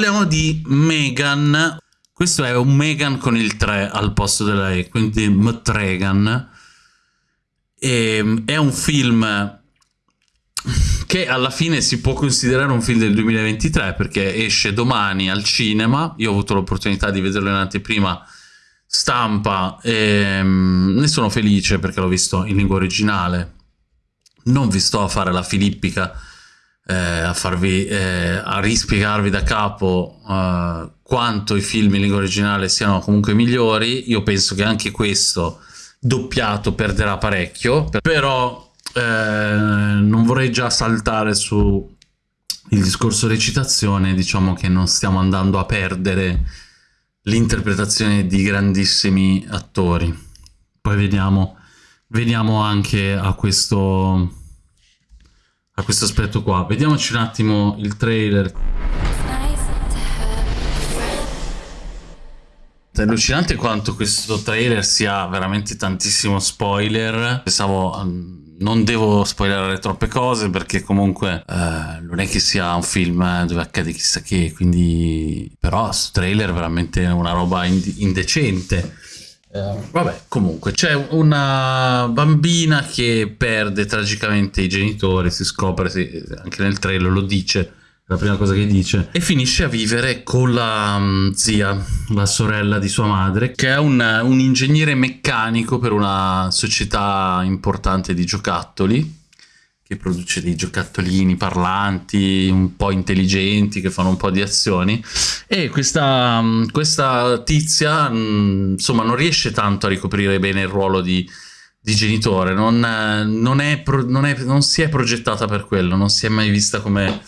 Parliamo di Megan. Questo è un Megan con il 3 al posto della E, quindi Mtregan. E, è un film che alla fine si può considerare un film del 2023 perché esce domani al cinema. Io ho avuto l'opportunità di vederlo in anteprima stampa e mm, ne sono felice perché l'ho visto in lingua originale. Non vi sto a fare la filippica eh, a, farvi, eh, a rispiegarvi da capo eh, quanto i film in lingua originale siano comunque migliori. Io penso che anche questo doppiato perderà parecchio, però eh, non vorrei già saltare su il discorso recitazione, diciamo che non stiamo andando a perdere l'interpretazione di grandissimi attori. Poi vediamo, veniamo anche a questo a questo aspetto qua. Vediamoci un attimo il trailer. È allucinante quanto questo trailer sia veramente tantissimo spoiler. Pensavo um, non devo spoilerare troppe cose perché comunque uh, non è che sia un film eh, dove accade chissà che, quindi però questo trailer è veramente una roba ind indecente. Uh, vabbè, comunque c'è una bambina che perde tragicamente i genitori, si scopre, si, anche nel trailer lo dice, la prima cosa che dice, e finisce a vivere con la um, zia, la sorella di sua madre, che è un, un ingegnere meccanico per una società importante di giocattoli, che produce dei giocattolini parlanti, un po' intelligenti, che fanno un po' di azioni. E questa, mm, questa tizia, mm, insomma, non riesce tanto a ricoprire bene il ruolo di, di genitore, non, non, è, non, è, non, si è progettata per quello, non si è mai vista come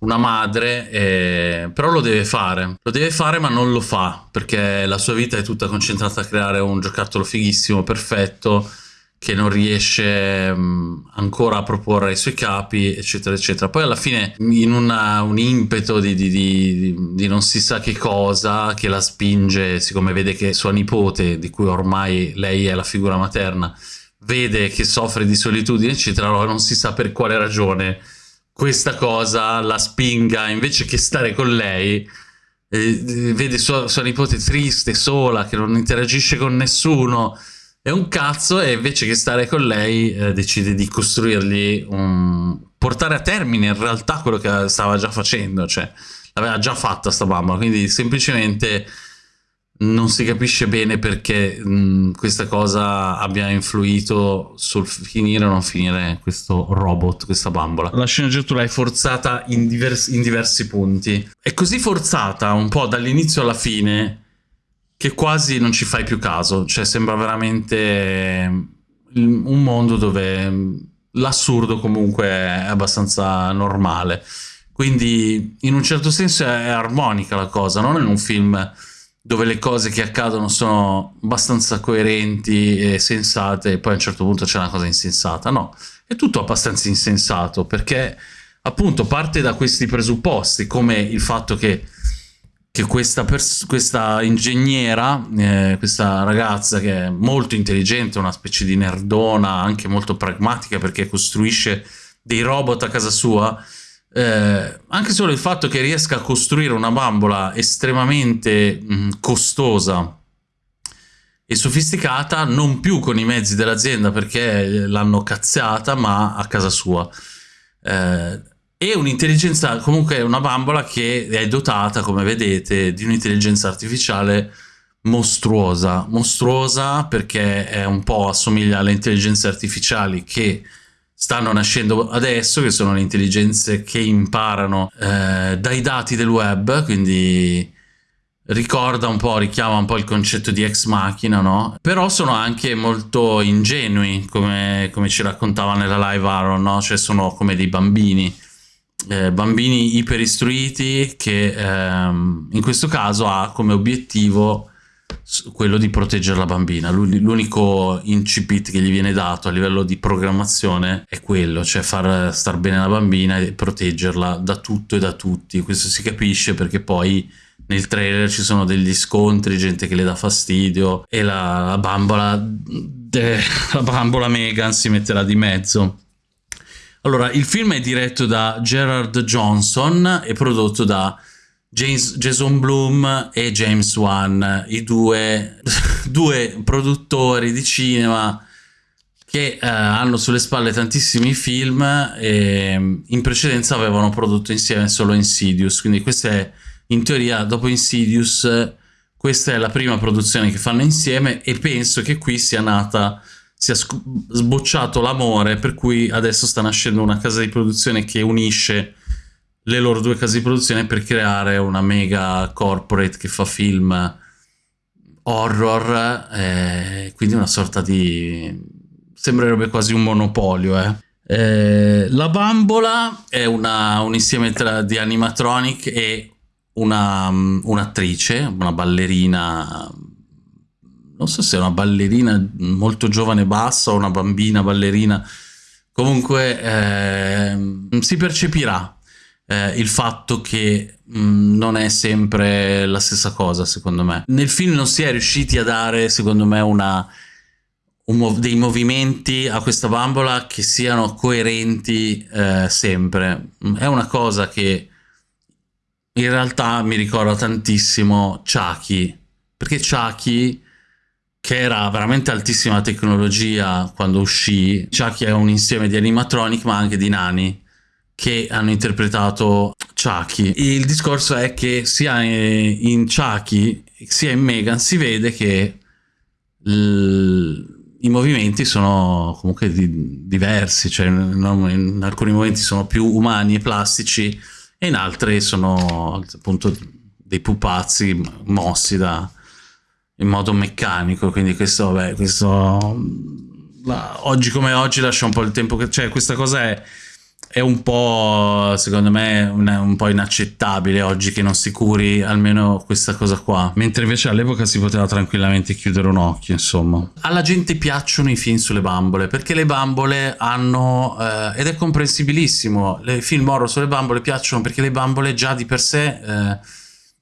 una madre, eh, però lo deve fare. Lo deve fare ma non lo fa, perché la sua vita è tutta concentrata a creare un giocattolo fighissimo, perfetto, che non riesce um, ancora a proporre ai suoi capi, eccetera, eccetera. Poi alla fine, in una, un impeto di, di, di, di, non si sa che cosa, che la spinge, siccome vede che sua nipote, di cui ormai lei è la figura materna, vede che soffre di solitudine, eccetera, allora non si sa per quale ragione questa cosa la spinga, invece che stare con lei, eh, vede sua, sua nipote triste, sola, che non interagisce con nessuno, è un cazzo e invece che stare con lei eh, decide di costruirgli un... portare a termine in realtà quello che stava già facendo, cioè l'aveva già fatta sta mamma, quindi semplicemente non si capisce bene perché mh, questa cosa abbia influito sul finire o non finire questo robot, questa bambola. La sceneggiatura è forzata in, divers in diversi punti. È così forzata un po' dall'inizio alla fine che quasi non ci fai più caso, cioè sembra veramente mm, un mondo dove mm, l'assurdo comunque è abbastanza normale. Quindi in un certo senso è armonica la cosa, non è un film dove le cose che accadono sono abbastanza coerenti e sensate e poi a un certo punto c'è una cosa insensata, no, è tutto abbastanza insensato perché appunto parte da questi presupposti come il fatto che che questa, questa ingegnera, eh, questa ragazza che è molto intelligente, una specie di nerdona, anche molto pragmatica perché costruisce dei robot a casa sua, eh, anche solo il fatto che riesca a costruire una bambola estremamente mh, costosa e sofisticata, non più con i mezzi dell'azienda perché l'hanno cazzata, ma a casa sua. Eh, e un'intelligenza, comunque una bambola che è dotata, come vedete, di un'intelligenza artificiale mostruosa. Mostruosa perché è un po' assomiglia alle intelligenze artificiali che stanno nascendo adesso, che sono le intelligenze che imparano eh, dai dati del web, quindi ricorda un po', richiama un po' il concetto di ex machina, no? Però sono anche molto ingenui, come, come ci raccontava nella live Aaron, no? Cioè sono come dei bambini eh, bambini iperistruiti che ehm, in questo caso ha come obiettivo quello di proteggere la bambina. L'unico incipit che gli viene dato a livello di programmazione è quello, cioè far star bene la bambina e proteggerla da tutto e da tutti. Questo si capisce perché poi nel trailer ci sono degli scontri, gente che le dà fastidio e la, la bambola, eh, la bambola Megan si metterà di mezzo. Allora, il film è diretto da Gerard Johnson e prodotto da James, Jason Bloom e James Wan, i due, due produttori di cinema che eh, hanno sulle spalle tantissimi film e mm, in precedenza avevano prodotto insieme solo Insidious, quindi questa è in teoria dopo Insidious questa è la prima produzione che fanno insieme e penso che qui sia nata sia sbocciato l'amore per cui adesso sta nascendo una casa di produzione che unisce le loro due case di produzione per creare una mega corporate che fa film horror, eh, quindi una sorta di... sembrerebbe quasi un monopolio, eh. Eh, la bambola è una, un insieme tra, di animatronic e un'attrice, una, una ballerina, non so se è una ballerina molto giovane bassa o una bambina ballerina, comunque eh, si percepirà eh, il fatto che mm, non è sempre la stessa cosa, secondo me. Nel film non si è riusciti a dare, secondo me, una, un, dei movimenti a questa bambola che siano coerenti eh, sempre. È una cosa che in realtà mi ricorda tantissimo Chucky, perché Chucky che era veramente altissima tecnologia quando uscì, Chucky è un insieme di animatronic ma anche di nani che hanno interpretato Chucky. Il discorso è che sia in Chucky sia in Megan si vede che i movimenti sono comunque di diversi, cioè in alcuni momenti sono più umani e plastici e in altri sono appunto dei pupazzi mossi da, in modo meccanico, quindi questo, vabbè, questo la, oggi come oggi lascia un po' il tempo che... cioè questa cosa è è un po', secondo me, un, un, po' inaccettabile oggi che non si curi almeno questa cosa qua. Mentre invece all'epoca si poteva tranquillamente chiudere un occhio, insomma. Alla gente piacciono i film sulle bambole, perché le bambole hanno, eh, ed è comprensibilissimo, i film horror sulle bambole piacciono perché le bambole già di per sé eh,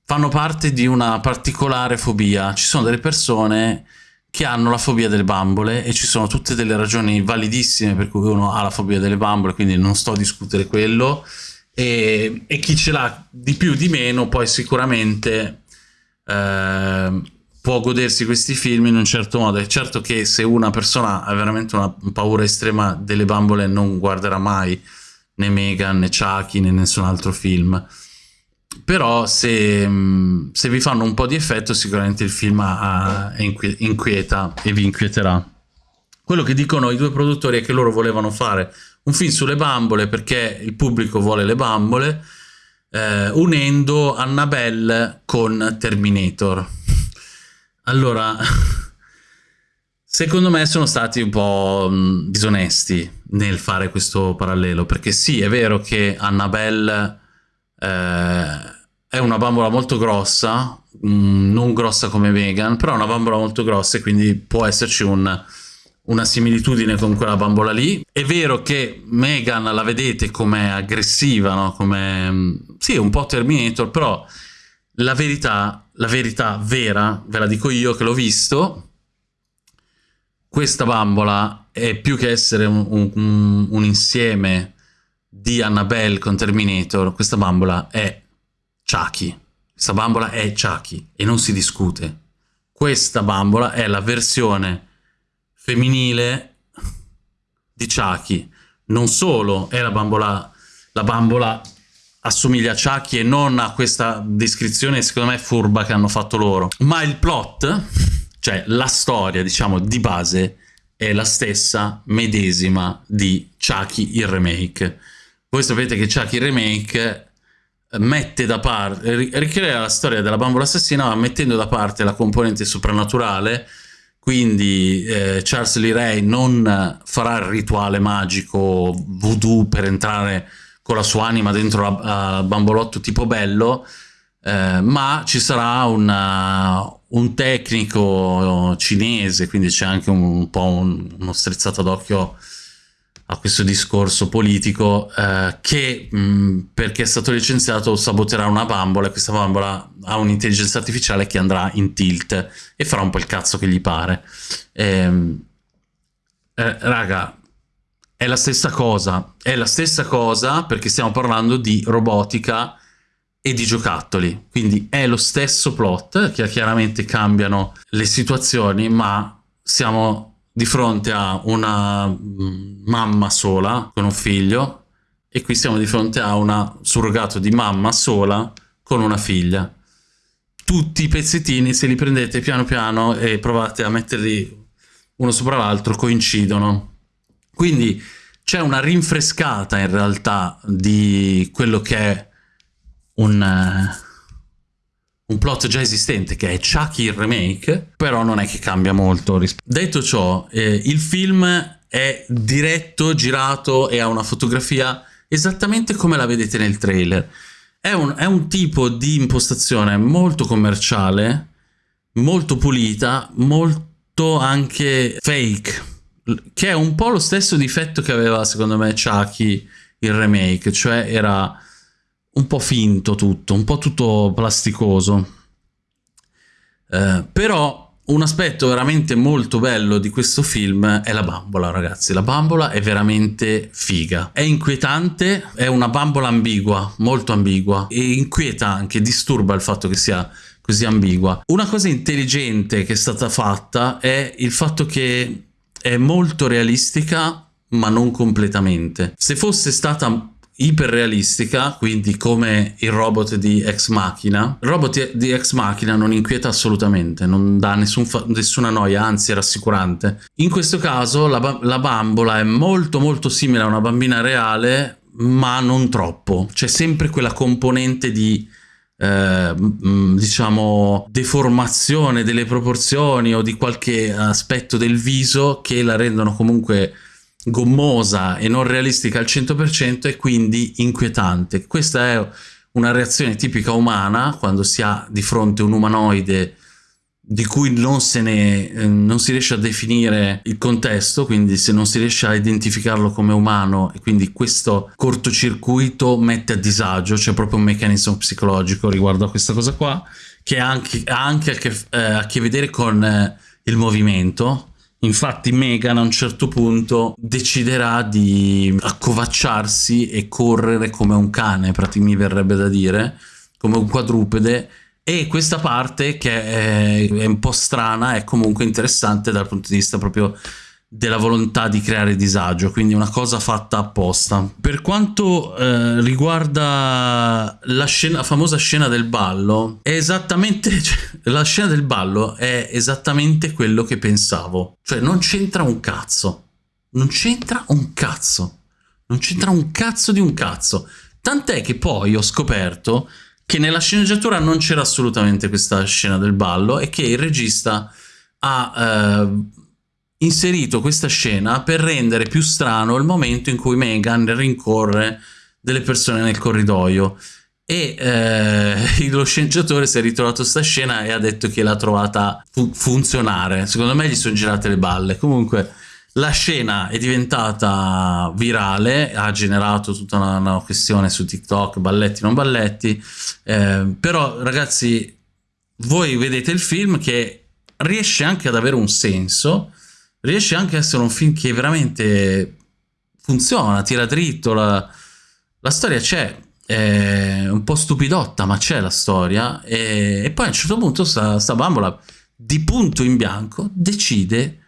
fanno parte di una particolare fobia. Ci sono delle persone che hanno la fobia delle bambole e ci sono tutte delle ragioni validissime per cui uno ha la fobia delle bambole, quindi non sto a discutere quello. E, e chi ce l'ha di più di meno poi sicuramente eh, può godersi questi film in un certo modo. È certo che se una persona ha veramente una paura estrema delle bambole non guarderà mai né Megan né Chucky né nessun altro film però se, mm, se, vi fanno un po' di effetto sicuramente il film ha, inquieta e vi inquieterà. Quello che dicono i due produttori è che loro volevano fare un film sulle bambole perché il pubblico vuole le bambole, eh, unendo Annabelle con Terminator. Allora, secondo me sono stati un po' mm, disonesti nel fare questo parallelo, perché sì, è vero che Annabelle eh, è una bambola molto grossa, mh, mm, non grossa come Megan, però è una bambola molto grossa e quindi può esserci un, una similitudine con quella bambola lì. È vero che Megan la vedete come aggressiva, no? come mm, sì, un po' Terminator, però la verità, la verità vera, ve la dico io che l'ho visto, questa bambola è più che essere un, un, un insieme di Annabelle con Terminator, questa bambola è Chucky. Questa bambola è Chucky e non si discute. Questa bambola è la versione femminile di Chucky. Non solo è la bambola, la bambola assomiglia a Chucky e non a questa descrizione secondo me furba che hanno fatto loro, ma il plot, cioè la storia diciamo di base, è la stessa medesima di Chucky il remake voi sapete che Chucky Remake eh, mette da parte, ricrea la storia della bambola assassina ma mettendo da parte la componente soprannaturale quindi eh, Charles Lee Ray non farà il rituale magico voodoo per entrare con la sua anima dentro la, la bambolotto tipo bello eh, ma ci sarà una, un tecnico cinese quindi c'è anche un, un po' un, uno strizzato d'occhio a questo discorso politico eh, che mh, perché è stato licenziato saboterà una bambola e questa bambola ha un'intelligenza artificiale che andrà in tilt e farà un po' il cazzo che gli pare. Ehm, eh, raga, è la stessa cosa, è la stessa cosa perché stiamo parlando di robotica e di giocattoli. Quindi è lo stesso plot, che chiaramente cambiano le situazioni, ma siamo di fronte a una mm, mamma sola con un figlio e qui siamo di fronte a una surrogato di mamma sola con una figlia. Tutti i pezzettini, se li prendete piano piano e provate a metterli uno sopra l'altro, coincidono. Quindi c'è una rinfrescata in realtà di quello che è un, uh, un plot già esistente, che è Chucky il remake, però non è che cambia molto. Detto ciò, eh, il film è diretto, girato e ha una fotografia esattamente come la vedete nel trailer. È un, è un tipo di impostazione molto commerciale, molto pulita, molto anche fake, che è un po' lo stesso difetto che aveva secondo me Chucky il remake, cioè era un po' finto tutto, un po' tutto plasticoso. Eh, però un aspetto veramente molto bello di questo film è la bambola, ragazzi. La bambola è veramente figa. È inquietante, è una bambola ambigua, molto ambigua, e inquieta anche, disturba il fatto che sia così ambigua. Una cosa intelligente che è stata fatta è il fatto che è molto realistica, ma non completamente. Se fosse stata iperrealistica, quindi come il robot di Ex Machina. Il robot di Ex Machina non inquieta assolutamente, non dà nessun nessuna noia, anzi è rassicurante. In questo caso la, la bambola è molto molto simile a una bambina reale, ma non troppo. C'è sempre quella componente di... Eh, diciamo deformazione delle proporzioni o di qualche aspetto del viso che la rendono comunque gommosa e non realistica al 100% e quindi inquietante. Questa è una reazione tipica umana quando si ha di fronte un umanoide di cui non, ne, eh, non si riesce a definire il contesto, quindi se non si riesce a identificarlo come umano e quindi questo cortocircuito mette a disagio, c'è proprio un meccanismo psicologico riguardo a questa cosa qua, che ha anche, anche a, che, eh, a che vedere con eh, il movimento, Infatti Megan a un certo punto deciderà di accovacciarsi e correre come un cane, mi verrebbe da dire, come un quadrupede, e questa parte che è, è un po' strana è comunque interessante dal punto di vista proprio della volontà di creare disagio, quindi una cosa fatta apposta. Per quanto eh, riguarda la, scena, la famosa scena del ballo, è esattamente cioè, la scena del ballo è esattamente quello che pensavo, cioè non c'entra un cazzo, non c'entra un cazzo, non c'entra un cazzo di un cazzo. Tant'è che poi ho scoperto che nella sceneggiatura non c'era assolutamente questa scena del ballo e che il regista ha eh, inserito questa scena per rendere più strano il momento in cui Megan rincorre delle persone nel corridoio. E eh, lo sceneggiatore si è ritrovato questa scena e ha detto che l'ha trovata fu funzionare. Secondo me gli sono girate le balle. Comunque la scena è diventata virale ha generato tutta una, una questione su TikTok balletti non balletti. Eh, però ragazzi voi vedete il film che riesce anche ad avere un senso riesce anche a essere un film che veramente funziona, tira dritto, la, la storia c'è, è un po' stupidotta ma c'è la storia e, e, poi a un certo punto sta, sta bambola di punto in bianco decide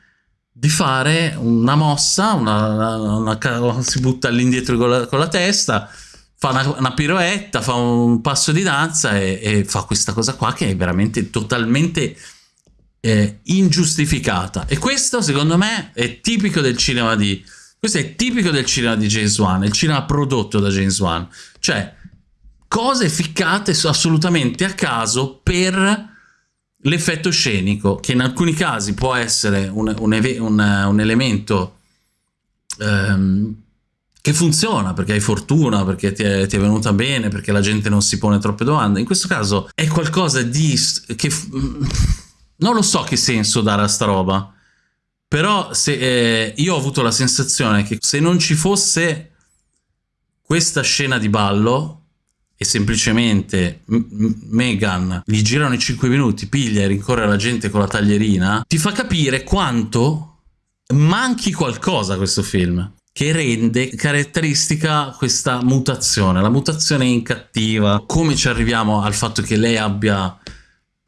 di fare una mossa, una, una, una, si butta all'indietro con, con la, testa, fa una, piroetta, fa un passo di danza e, e, fa questa cosa qua che è veramente totalmente eh, ingiustificata e questo secondo me è tipico del cinema di questo è tipico del cinema di James Wan il cinema prodotto da James Wan cioè cose ficcate assolutamente a caso per l'effetto scenico che in alcuni casi può essere un, un, un, un elemento ehm, che funziona perché hai fortuna, perché ti è, ti è, venuta bene, perché la gente non si pone troppe domande. In questo caso è qualcosa di che non lo so che senso dare a sta roba, però se, eh, io ho avuto la sensazione che se non ci fosse questa scena di ballo e semplicemente Megan gli girano i 5 minuti, piglia e rincorre la gente con la taglierina, ti fa capire quanto manchi qualcosa a questo film. che rende caratteristica questa mutazione, la mutazione in cattiva, come ci arriviamo al fatto che lei abbia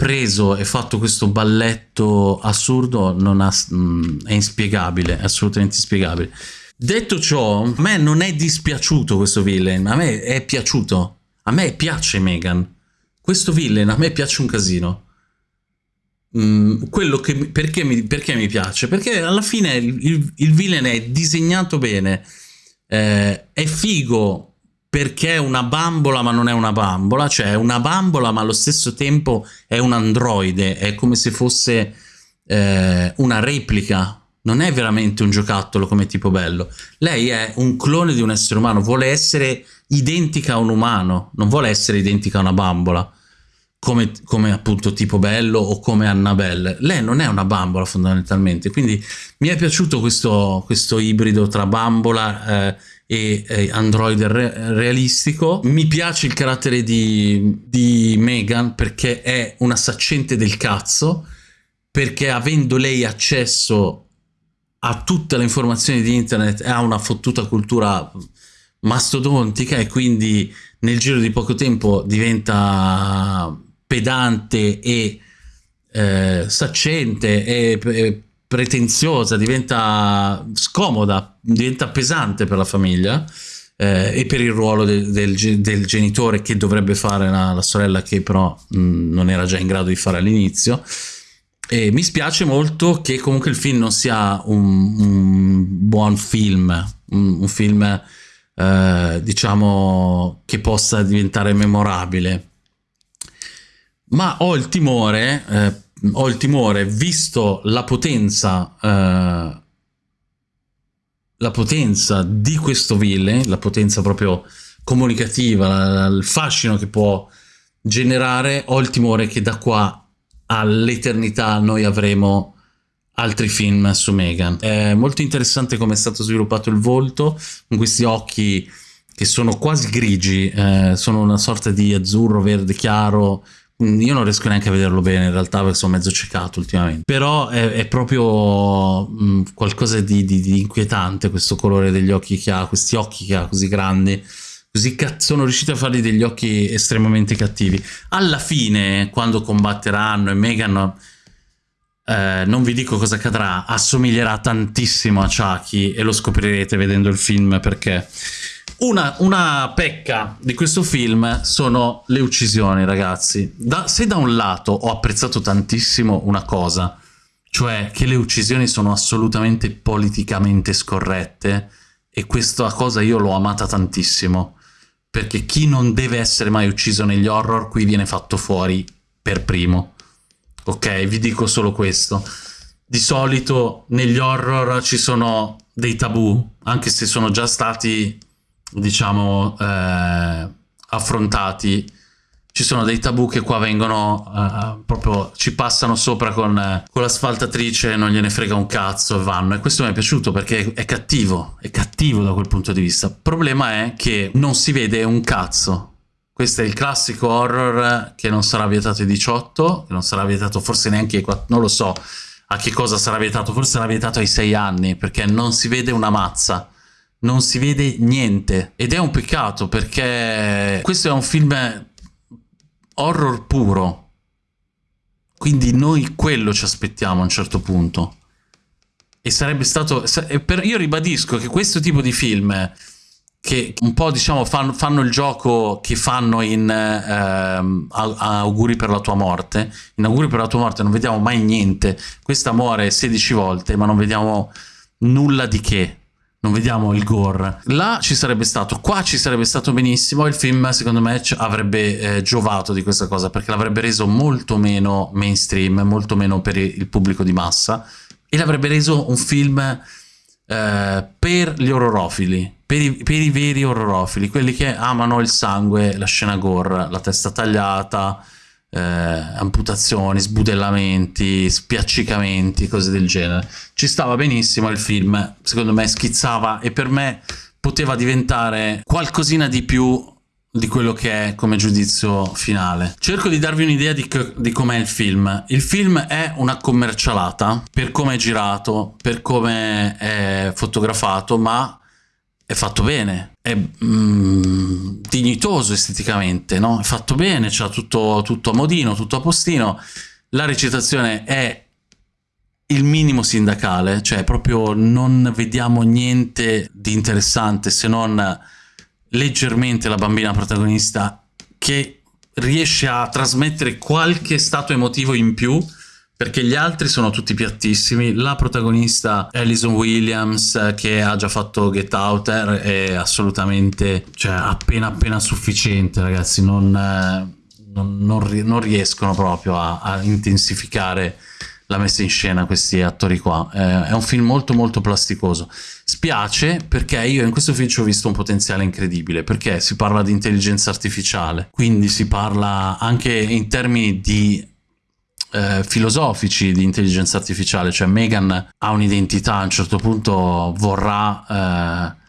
preso e fatto questo balletto assurdo ha, mh, mm, è inspiegabile, è assolutamente inspiegabile. Detto ciò, a me non è dispiaciuto questo villain, a me è piaciuto, a me piace Megan, questo villain a me piace un casino. Mm, quello che, perché, mi, perché mi piace? Perché alla fine il, il, il villain è disegnato bene, eh, è figo perché è una bambola ma non è una bambola, cioè è una bambola ma allo stesso tempo è un androide, è come se fosse eh, una replica, non è veramente un giocattolo come tipo bello. Lei è un clone di un essere umano, vuole essere identica a un umano, non vuole essere identica a una bambola. Come, come, appunto tipo Bello o come Annabelle. Lei non è una bambola fondamentalmente, quindi mi è piaciuto questo, questo ibrido tra bambola eh, e eh, android re realistico. Mi piace il carattere di, di Megan perché è una saccente del cazzo, perché avendo lei accesso a tutte le informazioni di internet ha una fottuta cultura mastodontica e quindi nel giro di poco tempo diventa pedante e eh, saccente e, e pretenziosa, diventa scomoda, diventa pesante per la famiglia eh, e per il ruolo de, del, del, genitore che dovrebbe fare la, la sorella che però mh, mm, non era già in grado di fare all'inizio. E mi spiace molto che comunque il film non sia un, un buon film, un, un film eh, diciamo che possa diventare memorabile ma ho il timore, eh, ho il timore, visto la potenza, eh, la potenza di questo villain, la potenza proprio comunicativa, il fascino che può generare, ho il timore che da qua all'eternità noi avremo altri film su Megan. È molto interessante come è stato sviluppato il volto, con questi occhi che sono quasi grigi, eh, sono una sorta di azzurro, verde chiaro, io non riesco neanche a vederlo bene in realtà perché sono mezzo ciecato ultimamente. Però è, è proprio mh, mm, qualcosa di, di, di, inquietante questo colore degli occhi che ha, questi occhi che ha così grandi. Così sono riusciti a fargli degli occhi estremamente cattivi. Alla fine, quando combatteranno e Megan, eh, non vi dico cosa accadrà, assomiglierà tantissimo a Chucky e lo scoprirete vedendo il film perché una, una, pecca di questo film sono le uccisioni, ragazzi. Da, se da un lato ho apprezzato tantissimo una cosa, cioè che le uccisioni sono assolutamente politicamente scorrette, e questa cosa io l'ho amata tantissimo, perché chi non deve essere mai ucciso negli horror qui viene fatto fuori per primo. Ok, vi dico solo questo. Di solito negli horror ci sono dei tabù, anche se sono già stati diciamo, eh, affrontati, ci sono dei tabù che qua vengono uh, proprio ci passano sopra con, uh, con l'asfaltatrice non gliene frega un cazzo e vanno. E questo mi è piaciuto perché è cattivo è cattivo da quel punto di vista. Il problema è che non si vede un cazzo. Questo è il classico horror che non sarà vietato ai 18 che non sarà vietato forse neanche ai 4 non lo so a che cosa sarà vietato forse sarà vietato ai 6 anni perché non si vede una mazza non si vede niente. Ed è un peccato perché questo è un film horror puro. Quindi noi quello ci aspettiamo a un certo punto. E sarebbe stato io ribadisco che questo tipo di film che un po' diciamo fanno, fanno il gioco che fanno in eh, auguri per la tua morte. In auguri per la tua morte non vediamo mai niente. Questa muore 16 volte ma non vediamo nulla di che non vediamo il gore. Là ci sarebbe stato, qua ci sarebbe stato benissimo, il film secondo me avrebbe eh, giovato di questa cosa perché l'avrebbe reso molto meno mainstream, molto meno per il pubblico di massa e l'avrebbe reso un film eh, per gli orrorofili, per i, per i veri orrorofili, quelli che amano il sangue, la scena gore, la testa tagliata, eh, amputazioni, sbudellamenti, spiaccicamenti, cose del genere. Ci stava benissimo il film, secondo me schizzava e per me poteva diventare qualcosina di più di quello che è come giudizio finale. Cerco di darvi un'idea di, di com'è il film. Il film è una commercialata per come è girato, per come è fotografato, ma è fatto bene, è mm, dignitoso esteticamente, no? È fatto bene, c'ha tutto, tutto a modino, tutto a postino. La recitazione è il minimo sindacale, cioè proprio non vediamo niente di interessante se non leggermente la bambina protagonista che riesce a trasmettere qualche stato emotivo in più perché gli altri sono tutti piattissimi. La protagonista Alison Williams, che ha già fatto Get Out, è assolutamente, cioè, appena appena sufficiente, ragazzi. Non, eh, non, non, riescono proprio a, a, intensificare la messa in scena questi attori qua. Eh, è un film molto molto plasticoso. Spiace perché io in questo film ci ho visto un potenziale incredibile, perché si parla di intelligenza artificiale, quindi si parla anche in termini di eh, filosofici di intelligenza artificiale, cioè Megan ha un'identità, a un certo punto vorrà eh,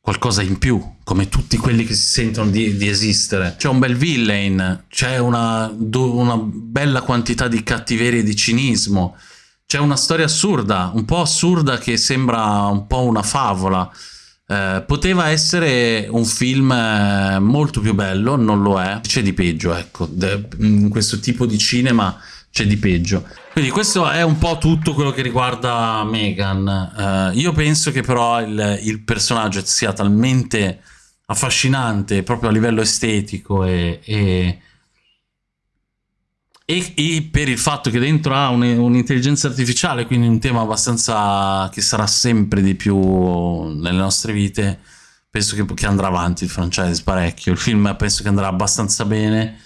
qualcosa in più, come tutti quelli che si sentono di, di esistere. C'è un bel villain, c'è una, una bella quantità di cattiveria e di cinismo, c'è una storia assurda, un po' assurda che sembra un po' una favola. Eh, poteva essere un film eh, molto più bello, non lo è, c'è di peggio, ecco, in questo tipo di cinema c'è di peggio. Quindi questo è un po' tutto quello che riguarda Megan. Uh, io penso che però il, il, personaggio sia talmente affascinante proprio a livello estetico e, e, e, e per il fatto che dentro ha un'intelligenza artificiale, quindi un tema abbastanza che sarà sempre di più nelle nostre vite, penso che, che andrà avanti il franchise parecchio. Il film penso che andrà abbastanza bene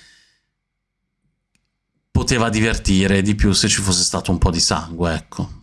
poteva divertire di più se ci fosse stato un po' di sangue, ecco.